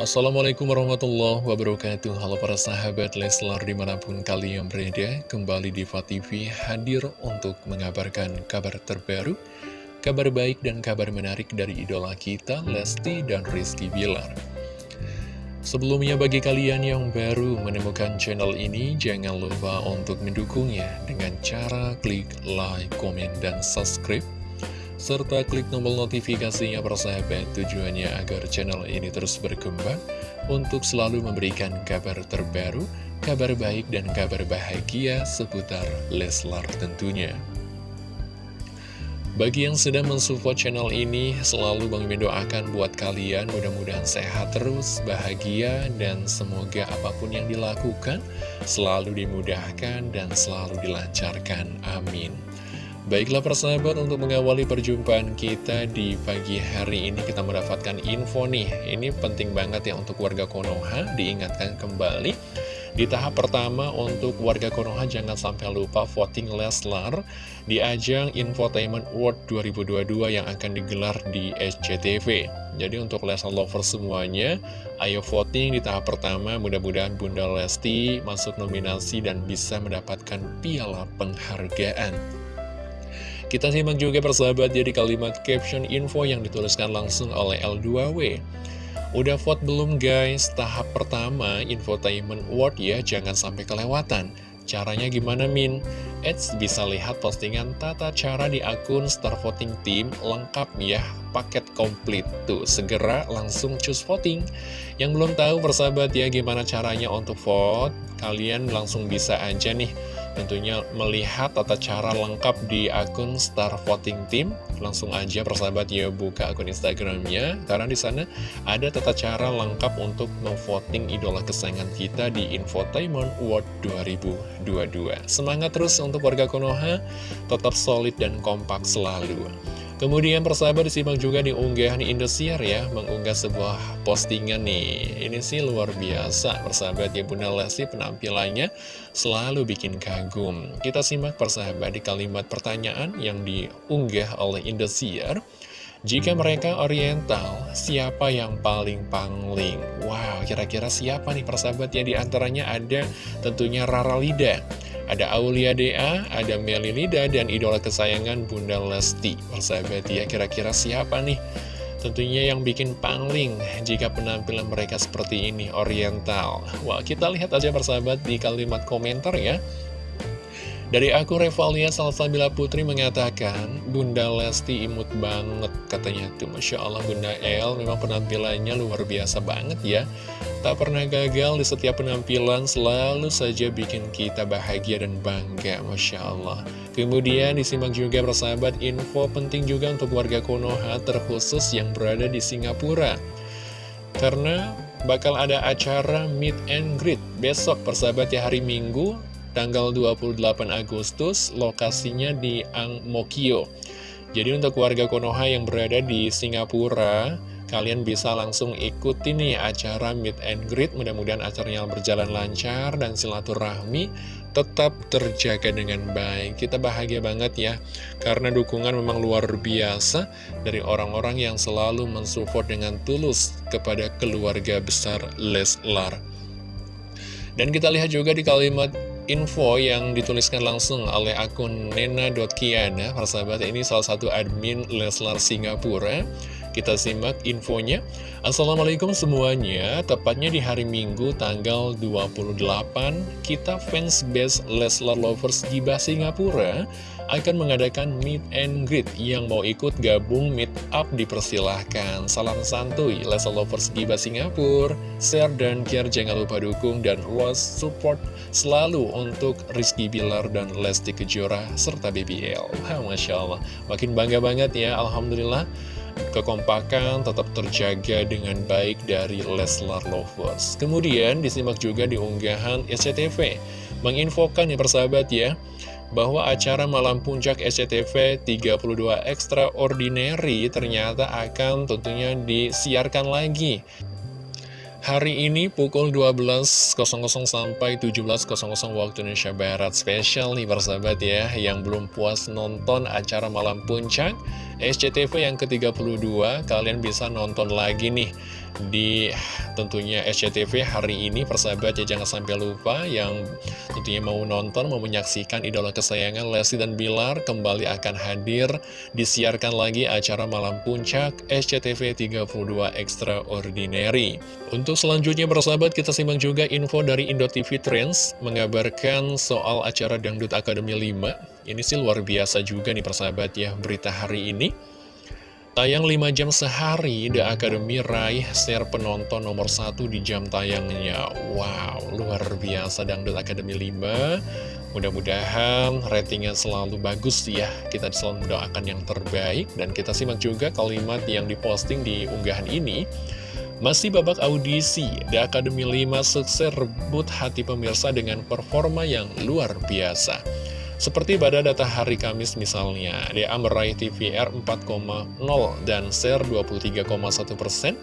Assalamualaikum warahmatullahi wabarakatuh. Halo para sahabat Leslar di mana pun kalian berada Kembali di TV hadir untuk mengabarkan kabar terbaru Kabar baik dan kabar menarik dari idola kita Lesti dan Rizky Bilar. Sebelumnya bagi kalian yang baru menemukan channel ini Jangan lupa untuk mendukungnya dengan cara klik like, komen, dan subscribe serta klik tombol notifikasinya persahabat tujuannya agar channel ini terus berkembang untuk selalu memberikan kabar terbaru, kabar baik dan kabar bahagia seputar Leslar tentunya. Bagi yang sedang mensupport channel ini, selalu Bang mendoakan buat kalian mudah-mudahan sehat terus, bahagia, dan semoga apa pun yang dilakukan selalu dimudahkan dan selalu dilancarkan. Amin. Baiklah persahabat untuk mengawali perjumpaan kita di pagi hari ini kita mendapatkan info nih. Ini penting banget ya untuk warga Konoha diingatkan kembali. Di tahap pertama untuk warga Konoha jangan sampai lupa voting Leslar Di ajang Infotainment World 2022 yang akan digelar di SCTV Jadi untuk Leslar Lovers semuanya Ayo voting di tahap pertama. Mudah-mudahan Bunda Lesti masuk nominasi dan bisa mendapatkan piala penghargaan kita simak juga persahabat jadi kalimat caption info yang dituliskan langsung oleh L2W. Udah vote belum guys? Tahap pertama infotainment world ya, jangan sampai kelewatan. Caranya gimana Min? Eits, bisa lihat postingan tata cara di akun Star Voting Team lengkap ya, paket komplit tuh. Segera langsung choose voting. Yang belum tahu persahabat ya gimana caranya untuk vote, kalian langsung bisa aja nih tentunya melihat tata cara lengkap di akun Star Voting Team. Langsung aja persahabat ya buka akun Instagramnya. Karena di sana ada tata cara lengkap untuk memvoting idola kesayangan kita di Infotainment World 2022 semangat terus untuk warga Konoha. Tetap solid dan kompak selalu Kemudian persahabat disimak juga di unggahan Indosiar ya Mengunggah sebuah postingan nih Ini sih luar biasa persahabat ya Bunda Lesti penampilannya selalu bikin kagum Kita simak persahabat di kalimat pertanyaan yang diunggah oleh Indosiar jika mereka oriental, siapa yang paling pangling? Wow, kira-kira siapa nih persahabat ya? Di antaranya ada tentunya Rara Lida. Ada Aulia Dea, ada Meli Lida, dan idola kesayangan Bunda Lesti. Persahabat ya, kira-kira siapa nih? Tentunya yang bikin pangling jika penampilan mereka seperti ini, oriental. Wah, kita lihat aja persahabat di kalimat komentar ya. Dari aku Revalia Salsabila Putri mengatakan Bunda Lesti imut banget katanya. Tuh Masya Allah Bunda El memang penampilannya luar biasa banget ya. Tak pernah gagal di setiap penampilan selalu saja bikin kita bahagia dan bangga Masya Allah. Kemudian disimak juga persahabat info penting juga untuk warga Konoha terkhusus yang berada di Singapura. Karena bakal ada acara meet and greet besok persahabat ya hari Minggu tanggal 28 Agustus, lokasinya di Angmokyo. Jadi untuk warga Konoha yang berada di Singapura, kalian bisa langsung ikuti nih acara meet and greet. Mudah-mudahan acaranya berjalan lancar dan silaturahmi tetap terjaga dengan baik. Kita bahagia banget ya, karena dukungan memang luar biasa dari orang-orang yang selalu mensupport dengan tulus kepada keluarga besar Leslar. Dan kita lihat juga di kalimat info yang dituliskan langsung oleh akun nena.kiana Persahabat ini salah satu admin Leslar Singapura Kita simak infonya Assalamualaikum semuanya Tepatnya di hari Minggu tanggal 28 Kita fans base Leslar Lovers di Singapura akan mengadakan meet and greet yang mau ikut gabung meet up dipersilahkan. Salam santuy, Leslar Lovers Giba Singapura, share dan care jangan lupa dukung dan was support selalu untuk Rizky Bilar dan Lesti Kejora serta BBL. Masya Allah, makin bangga banget ya, Alhamdulillah. Kekompakan tetap terjaga dengan baik dari Leslar Lovers. Kemudian disimak juga di unggahan SCTV. Menginfokan ya persahabat ya bahwa acara Malam Puncak SCTV 32 Extraordinary ternyata akan tentunya disiarkan lagi. Hari ini pukul 12.00 sampai 17.00 waktu Indonesia Barat Spesial nih persahabat ya Yang belum puas nonton acara Malam Puncak SCTV yang ke-32 kalian bisa nonton lagi nih di tentunya SCTV hari ini persahabat ya jangan sampai lupa yang tentunya mau nonton mau menyaksikan idola kesayangan Lesti dan Bilar kembali akan hadir. Disiarkan lagi acara malam puncak SCTV 32 Extraordinary. Untuk selanjutnya persahabat kita simak juga info dari Indotv Trends mengabarkan soal acara Dangdut Akademi 5 ini sih luar biasa juga nih persahabat ya berita hari ini Tayang 5 jam sehari, The Academy raih share penonton nomor 1 di jam tayangnya. Wow, luar biasa Dangdut Academy 5. Mudah-mudahan ratingnya selalu bagus ya. Kita selalu mendoakan yang terbaik. Dan kita simak juga kalimat yang diposting di unggahan ini. Masih babak audisi, The Academy 5 sukses rebut hati pemirsa dengan performa yang luar biasa. Seperti pada data hari Kamis misalnya, DA meraih TVR 4,0 dan share 23,1 persen.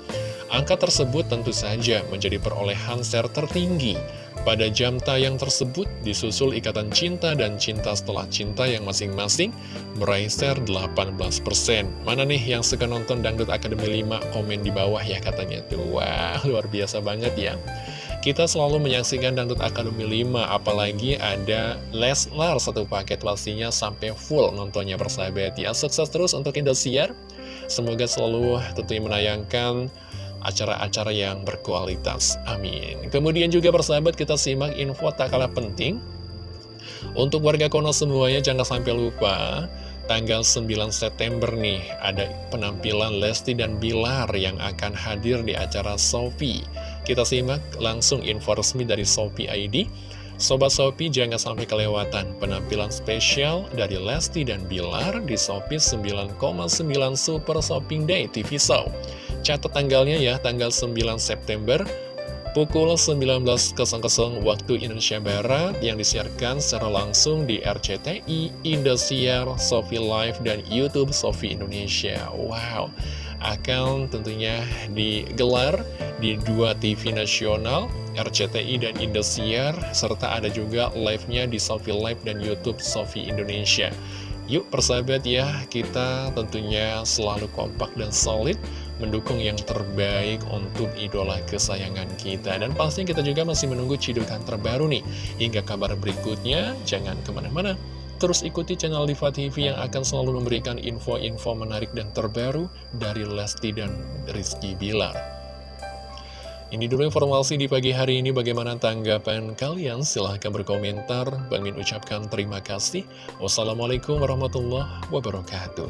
Angka tersebut tentu saja menjadi perolehan share tertinggi. Pada jam tayang tersebut disusul Ikatan Cinta dan Cinta Setelah Cinta yang masing-masing meraih share 18%. Mana nih yang suka nonton Dangdut Akademi 5? Komen di bawah ya katanya. Wah, luar biasa banget ya. Kita selalu menyaksikan Dangdut Akademi 5, apalagi ada Leslar satu paket pastinya sampai full nontonnya persahabat ya. Sukses terus untuk Indosiar, semoga selalu tentunya menayangkan acara-acara yang berkualitas. Amin. Kemudian juga persahabat kita simak info tak kalah penting. Untuk warga Kono semuanya jangan sampai lupa tanggal 9 September nih ada penampilan Lesti dan Bilar yang akan hadir di acara Sophie kita simak langsung info resmi dari Shopee ID. Sobat Shopee jangan sampai kelewatan penampilan spesial dari Lesti dan Bilar di Shopee 9,9 Super Shopping Day TV Show. Catat tanggalnya ya, tanggal 9 September pukul 19.00 waktu Indonesia Barat yang disiarkan secara langsung di RCTI, Indosiar, Sofi Live, dan Youtube Sofi Indonesia. Wow, akan tentunya digelar di dua TV nasional, RCTI dan Indosiar, serta ada juga live-nya di Sofi Live dan Youtube Sofi Indonesia. Yuk persahabat ya, kita tentunya selalu kompak dan solid mendukung yang terbaik untuk idola kesayangan kita. Dan pasti kita juga masih menunggu cidukan terbaru nih. Hingga kabar berikutnya, jangan ke mana-mana. Terus ikuti channel Diva TV yang akan selalu memberikan info-info menarik dan terbaru dari Lesti dan Rizky Bilar. Ini dulu informasi di pagi hari ini. Bagaimana tanggapan kalian? Silahkan berkomentar. Bang Min ucapkan terima kasih. Wassalamualaikum warahmatullahi wabarakatuh.